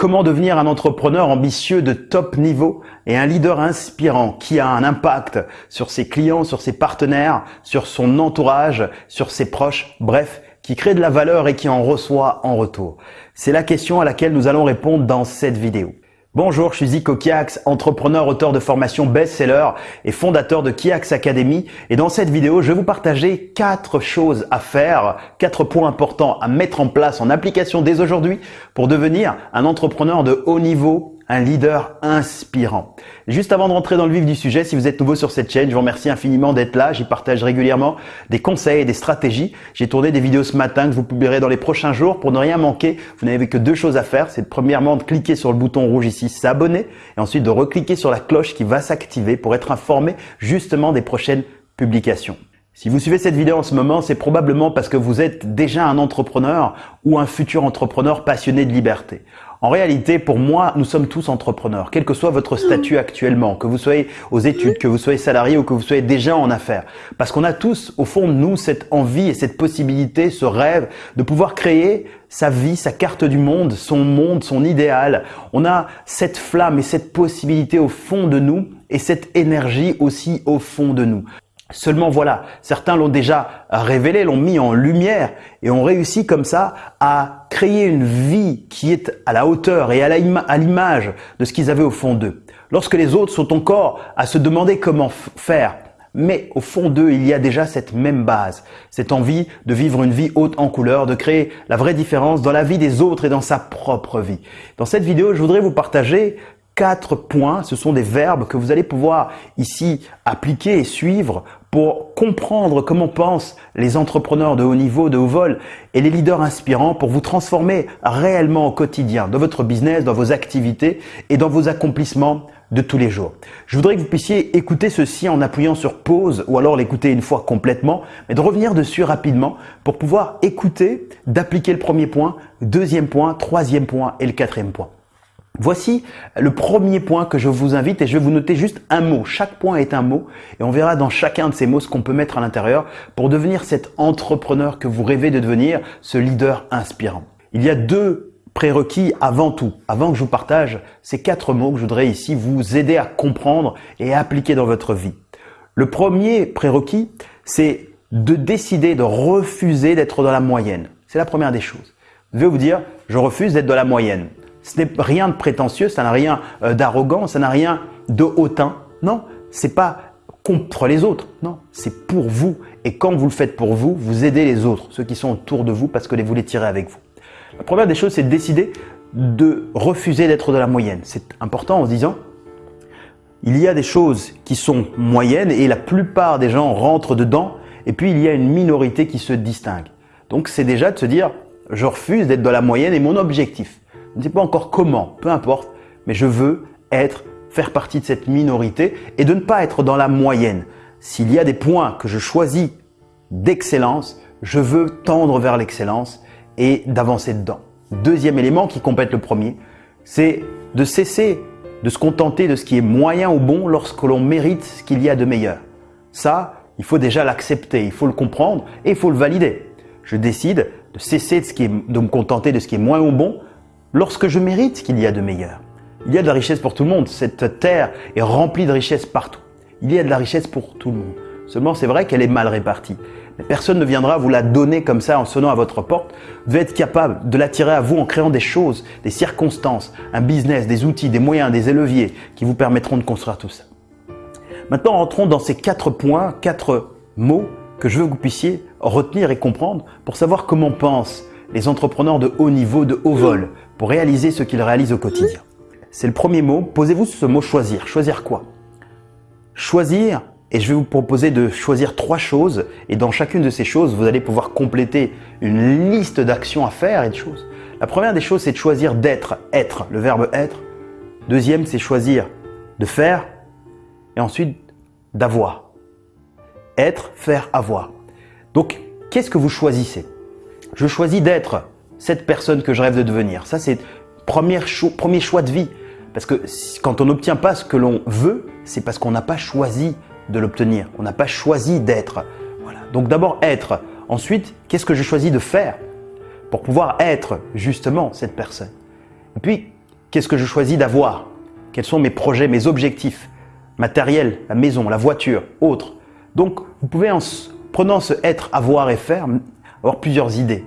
Comment devenir un entrepreneur ambitieux de top niveau et un leader inspirant qui a un impact sur ses clients, sur ses partenaires, sur son entourage, sur ses proches, bref, qui crée de la valeur et qui en reçoit en retour C'est la question à laquelle nous allons répondre dans cette vidéo. Bonjour, je suis Zico Kiax, entrepreneur, auteur de formation best-seller et fondateur de Kiax Academy. Et dans cette vidéo, je vais vous partager quatre choses à faire, quatre points importants à mettre en place en application dès aujourd'hui pour devenir un entrepreneur de haut niveau un leader inspirant. Juste avant de rentrer dans le vif du sujet, si vous êtes nouveau sur cette chaîne, je vous remercie infiniment d'être là. J'y partage régulièrement des conseils et des stratégies. J'ai tourné des vidéos ce matin que vous publierez dans les prochains jours. Pour ne rien manquer, vous n'avez que deux choses à faire. C'est premièrement de cliquer sur le bouton rouge ici, s'abonner, et ensuite de recliquer sur la cloche qui va s'activer pour être informé justement des prochaines publications. Si vous suivez cette vidéo en ce moment, c'est probablement parce que vous êtes déjà un entrepreneur ou un futur entrepreneur passionné de liberté. En réalité, pour moi, nous sommes tous entrepreneurs, quel que soit votre statut actuellement, que vous soyez aux études, que vous soyez salarié ou que vous soyez déjà en affaires. Parce qu'on a tous, au fond de nous, cette envie et cette possibilité, ce rêve de pouvoir créer sa vie, sa carte du monde, son monde, son idéal. On a cette flamme et cette possibilité au fond de nous et cette énergie aussi au fond de nous. Seulement voilà, certains l'ont déjà révélé, l'ont mis en lumière et ont réussi comme ça à créer une vie qui est à la hauteur et à l'image de ce qu'ils avaient au fond d'eux. Lorsque les autres sont encore à se demander comment faire, mais au fond d'eux, il y a déjà cette même base, cette envie de vivre une vie haute en couleur, de créer la vraie différence dans la vie des autres et dans sa propre vie. Dans cette vidéo, je voudrais vous partager quatre points. Ce sont des verbes que vous allez pouvoir ici appliquer et suivre pour comprendre comment pensent les entrepreneurs de haut niveau, de haut vol et les leaders inspirants pour vous transformer réellement au quotidien dans votre business, dans vos activités et dans vos accomplissements de tous les jours. Je voudrais que vous puissiez écouter ceci en appuyant sur pause ou alors l'écouter une fois complètement, mais de revenir dessus rapidement pour pouvoir écouter, d'appliquer le premier point, deuxième point, troisième point et le quatrième point. Voici le premier point que je vous invite et je vais vous noter juste un mot. Chaque point est un mot et on verra dans chacun de ces mots ce qu'on peut mettre à l'intérieur pour devenir cet entrepreneur que vous rêvez de devenir, ce leader inspirant. Il y a deux prérequis avant tout, avant que je vous partage ces quatre mots que je voudrais ici vous aider à comprendre et appliquer dans votre vie. Le premier prérequis, c'est de décider de refuser d'être dans la moyenne. C'est la première des choses. Vous devez vous dire, je refuse d'être dans la moyenne. Ce n'est rien de prétentieux, ça n'a rien euh, d'arrogant, ça n'a rien de hautain. Non, c'est pas contre les autres. Non, c'est pour vous. Et quand vous le faites pour vous, vous aidez les autres, ceux qui sont autour de vous parce que vous les tirez avec vous. La première des choses, c'est de décider de refuser d'être de la moyenne. C'est important en se disant, il y a des choses qui sont moyennes et la plupart des gens rentrent dedans et puis il y a une minorité qui se distingue. Donc c'est déjà de se dire, je refuse d'être dans la moyenne et mon objectif, je ne sais pas encore comment, peu importe, mais je veux être, faire partie de cette minorité et de ne pas être dans la moyenne. S'il y a des points que je choisis d'excellence, je veux tendre vers l'excellence et d'avancer dedans. Deuxième élément qui complète le premier, c'est de cesser de se contenter de ce qui est moyen ou bon lorsque l'on mérite ce qu'il y a de meilleur. Ça, il faut déjà l'accepter, il faut le comprendre et il faut le valider. Je décide de cesser de, ce qui est, de me contenter de ce qui est moins ou bon lorsque je mérite qu'il y a de meilleur. Il y a de la richesse pour tout le monde. Cette terre est remplie de richesses partout. Il y a de la richesse pour tout le monde. Seulement, c'est vrai qu'elle est mal répartie. Mais personne ne viendra vous la donner comme ça en sonnant à votre porte. Vous devez être capable de l'attirer à vous en créant des choses, des circonstances, un business, des outils, des moyens, des leviers qui vous permettront de construire tout ça. Maintenant, entrons dans ces quatre points, quatre mots que je veux que vous puissiez retenir et comprendre pour savoir comment pensent les entrepreneurs de haut niveau, de haut vol, pour réaliser ce qu'ils réalisent au quotidien. C'est le premier mot. Posez-vous ce mot choisir. Choisir quoi? Choisir, et je vais vous proposer de choisir trois choses. Et dans chacune de ces choses, vous allez pouvoir compléter une liste d'actions à faire et de choses. La première des choses, c'est de choisir d'être, être, le verbe être. Deuxième, c'est choisir de faire. Et ensuite, d'avoir. Être, faire, avoir. Donc, qu'est-ce que vous choisissez? Je choisis d'être cette personne que je rêve de devenir. Ça, c'est premier, premier choix de vie. Parce que quand on n'obtient pas ce que l'on veut, c'est parce qu'on n'a pas choisi de l'obtenir. On n'a pas choisi d'être. Voilà. Donc d'abord être. Ensuite, qu'est-ce que je choisis de faire pour pouvoir être justement cette personne? Et puis, Qu'est-ce que je choisis d'avoir? Quels sont mes projets, mes objectifs Matériel, la maison, la voiture, autres? Donc, vous pouvez en prenant ce être, avoir et faire, avoir plusieurs idées.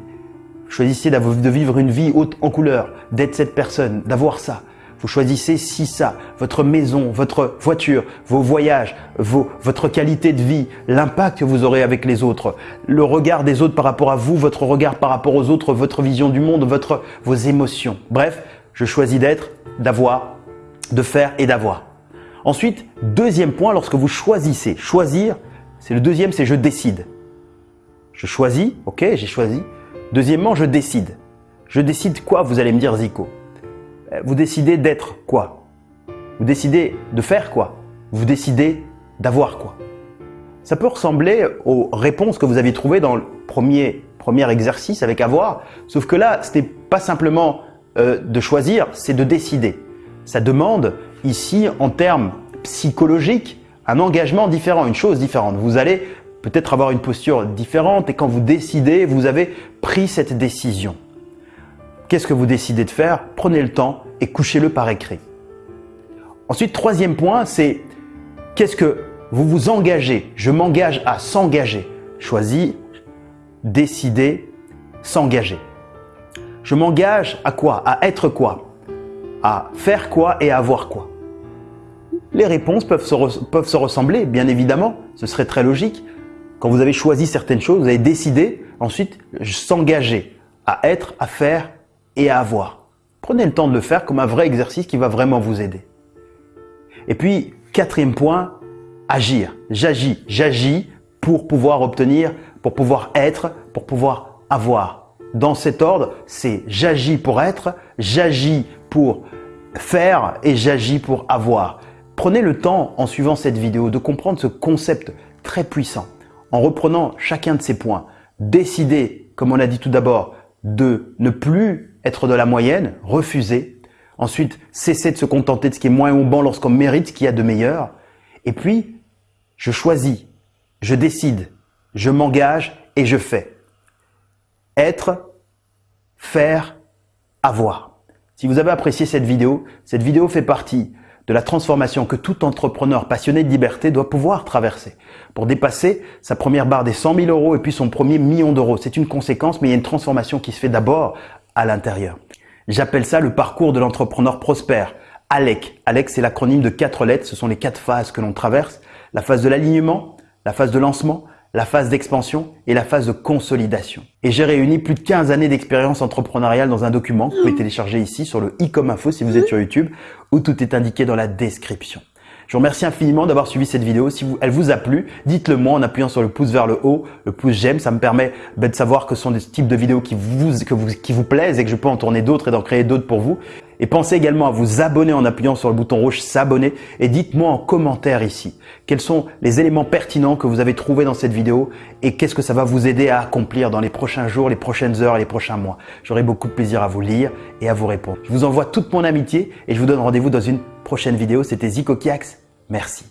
Choisissez de vivre une vie haute en couleur, d'être cette personne, d'avoir ça. Vous choisissez si ça, votre maison, votre voiture, vos voyages, votre qualité de vie, l'impact que vous aurez avec les autres, le regard des autres par rapport à vous, votre regard par rapport aux autres, votre vision du monde, votre, vos émotions. Bref, je choisis d'être, d'avoir, de faire et d'avoir. Ensuite, deuxième point, lorsque vous choisissez, choisir, c'est le deuxième, c'est je décide. Je choisis, ok, j'ai choisi. Deuxièmement, je décide. Je décide quoi, vous allez me dire Zico euh, Vous décidez d'être quoi? Vous décidez de faire quoi? Vous décidez d'avoir quoi? Ça peut ressembler aux réponses que vous aviez trouvées dans le premier, exercice avec avoir, sauf que là, ce n'est pas simplement euh, de choisir, c'est de décider. Ça demande ici, en termes psychologiques, un engagement différent, une chose différente. Vous allez peut-être avoir une posture différente et quand vous décidez, vous avez pris cette décision. Qu'est-ce que vous décidez de faire? Prenez le temps et couchez-le par écrit. Ensuite, troisième point, c'est qu'est-ce que vous vous engagez? Je m'engage à s'engager. Choisis, décider, s'engager. Je m'engage à quoi? À être quoi? À faire quoi et à avoir quoi? Les réponses peuvent se, peuvent se ressembler, bien évidemment, ce serait très logique, quand vous avez choisi certaines choses, vous avez décidé ensuite s'engager à être, à faire et à avoir. Prenez le temps de le faire comme un vrai exercice qui va vraiment vous aider. Et puis, quatrième point, agir. J'agis, j'agis pour pouvoir obtenir, pour pouvoir être, pour pouvoir avoir. Dans cet ordre, c'est j'agis pour être, j'agis pour faire et j'agis pour avoir. Prenez le temps en suivant cette vidéo de comprendre ce concept très puissant en reprenant chacun de ces points, décider, comme on a dit tout d'abord, de ne plus être de la moyenne, refuser. Ensuite, cesser de se contenter de ce qui est moins bon lorsqu'on mérite ce qu'il y a de meilleur. Et puis, je choisis, je décide, je m'engage et je fais. Être, faire, avoir. Si vous avez apprécié cette vidéo, cette vidéo fait partie de la transformation que tout entrepreneur passionné de liberté doit pouvoir traverser pour dépasser sa première barre des 100 000 euros et puis son premier million d'euros. C'est une conséquence, mais il y a une transformation qui se fait d'abord à l'intérieur. J'appelle ça le parcours de l'entrepreneur prospère. ALEC. ALEC, c'est l'acronyme de quatre lettres. Ce sont les quatre phases que l'on traverse. La phase de l'alignement, la phase de lancement, la phase d'expansion et la phase de consolidation. Et j'ai réuni plus de 15 années d'expérience entrepreneuriale dans un document que vous pouvez télécharger ici sur le i comme info si vous êtes sur YouTube où tout est indiqué dans la description. Je vous remercie infiniment d'avoir suivi cette vidéo. Si elle vous a plu, dites-le moi en appuyant sur le pouce vers le haut, le pouce j'aime. Ça me permet ben, de savoir que ce sont des types de vidéos qui vous, qui vous plaisent et que je peux en tourner d'autres et d'en créer d'autres pour vous. Et pensez également à vous abonner en appuyant sur le bouton rouge s'abonner et dites-moi en commentaire ici quels sont les éléments pertinents que vous avez trouvés dans cette vidéo et qu'est-ce que ça va vous aider à accomplir dans les prochains jours, les prochaines heures, les prochains mois. J'aurai beaucoup de plaisir à vous lire et à vous répondre. Je vous envoie toute mon amitié et je vous donne rendez-vous dans une prochaine vidéo. C'était Zico Kiax. Merci.